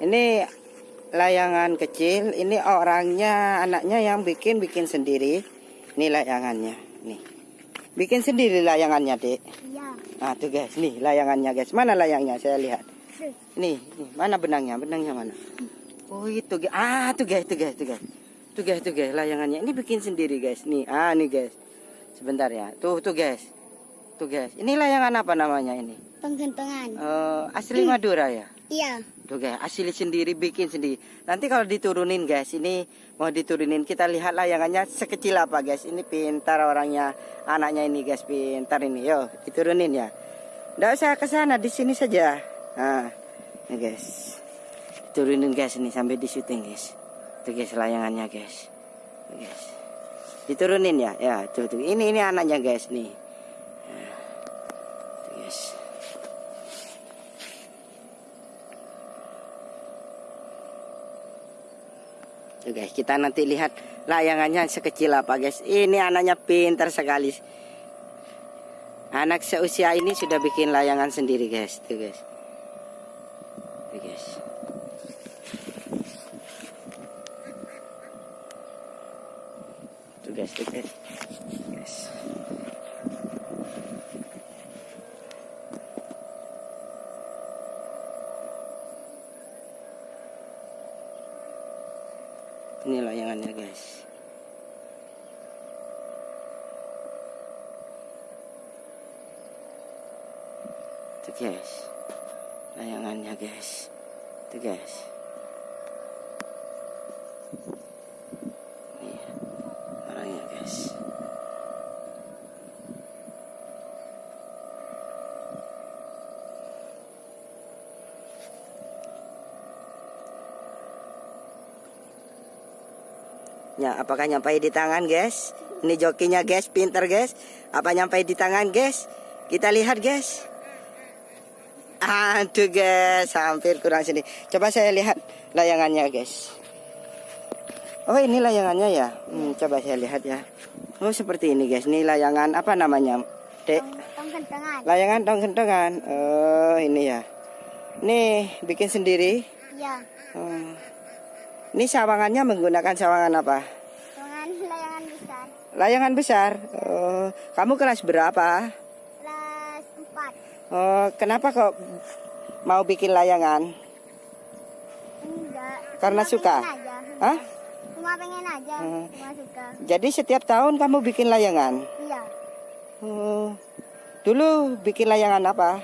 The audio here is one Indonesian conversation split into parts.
Ini layangan kecil. Ini orangnya, anaknya yang bikin bikin sendiri. Ini layangannya. Nih. Bikin sendiri layangannya, Dek. Iya. Nah, tuh guys, nih layangannya, guys. Mana layangnya? Saya lihat. Nih, nih, mana benangnya? Benangnya mana? Oh, itu guys. Ah, tuh guys, tuh guys, tuh guys. Tuh guys, tuh guys, layangannya. Ini bikin sendiri, guys. Nih, ah, nih guys. Sebentar ya. Tuh, tuh guys. Tuh guys. Ini layangan apa namanya ini? Penggentongan. Eh, asli Madura ya? Iya. Tuh guys, asli sendiri, bikin sendiri. Nanti kalau diturunin guys, ini mau diturunin kita lihat layangannya sekecil apa guys. Ini pintar orangnya, anaknya ini guys, pintar ini. Yo, diturunin ya. Nggak usah ke sana, di sini saja. Nah, ini guys. Turunin guys ini sampai di syuting guys. Tuh guys layangannya guys. Tuh, guys. Diturunin ya, ya tuh tuh. Ini ini anaknya guys nih. Nah, tuh guys. Tuh guys, kita nanti lihat layangannya sekecil apa guys. Ini anaknya pintar sekali. Anak seusia ini sudah bikin layangan sendiri guys. Tuh guys. Tuh guys. Tuh guys, tuh guys. Guys. Ini layangannya guys. Tuh guys. Layangannya guys. Tuh guys. Nih, orangnya guys. Ya, apakah nyampai di tangan, guys? Ini jokinya, guys, pinter, guys. Apa nyampai di tangan, guys? Kita lihat, guys. Aduh, guys, hampir kurang sini. Coba saya lihat layangannya, guys. Oh, ini layangannya ya. Hmm, coba saya lihat ya. Oh, seperti ini, guys. Ini layangan apa namanya, Dek? Layangan dong kentongan. Oh, ini ya. Nih, bikin sendiri. Iya. Hmm. Ini sawangannya menggunakan sawangan apa? Layangan besar. Oh, kamu kelas berapa? Kelas 4. Oh, kenapa kok mau bikin layangan? Enggak. Karena Cuma suka? aja. Hah? Cuma pengen aja. Hmm. Cuma suka. Jadi setiap tahun kamu bikin layangan? Iya. Oh, dulu bikin layangan apa?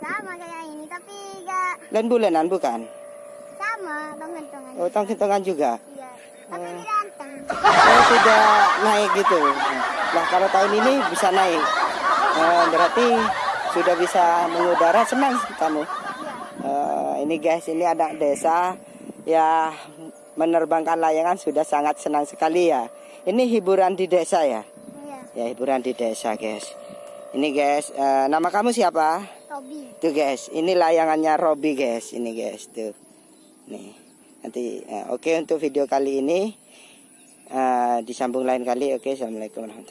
Sama kayak ini tapi enggak Lain bulanan bukan? sama penggentongan. Oh, tong juga. Iya. Tapi tidak anteng. Oh, tidak naik gitu. Nah, kalau tahun ini bisa naik. Oh, berarti sudah bisa mengudara senang kamu. Eh, ini guys, ini anak desa ya menerbangkan layangan sudah sangat senang sekali ya. Ini hiburan di desa ya. Iya. Ya hiburan di desa guys. Ini guys, eh, nama kamu siapa? Tobi. Tuh guys, ini layangannya Robi guys. Ini guys tuh. Nih. Nanti eh, oke untuk video kali ini eh, disambung lain kali. Oke, assalamualaikum warahmatullahi